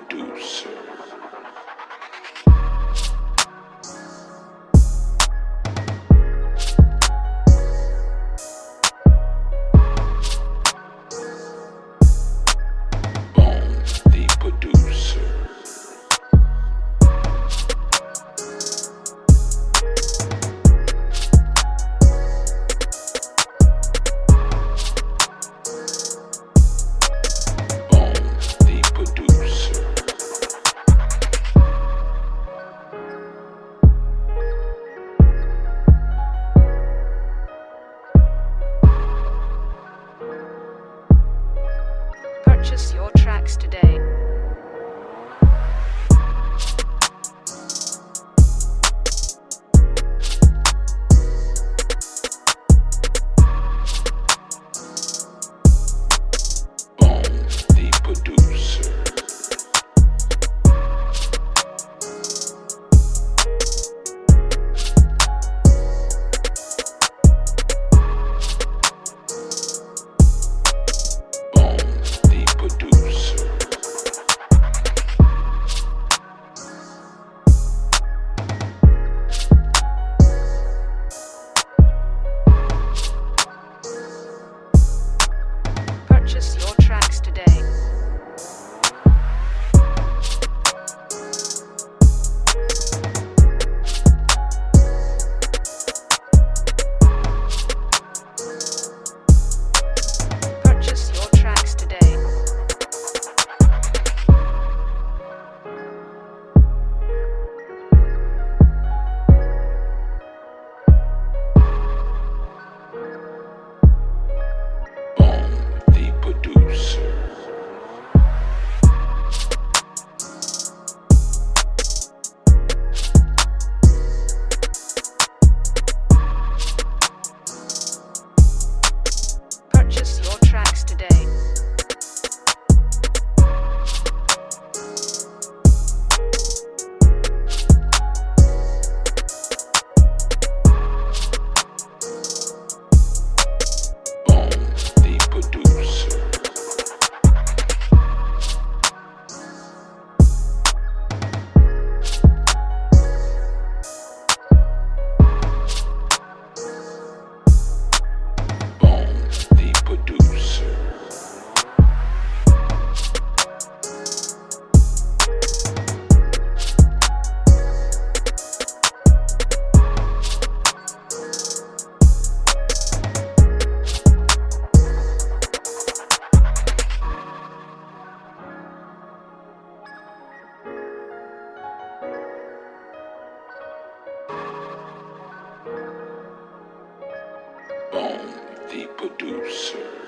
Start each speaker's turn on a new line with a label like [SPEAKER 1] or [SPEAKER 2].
[SPEAKER 1] producer
[SPEAKER 2] Purchase your tracks today.
[SPEAKER 1] The producer.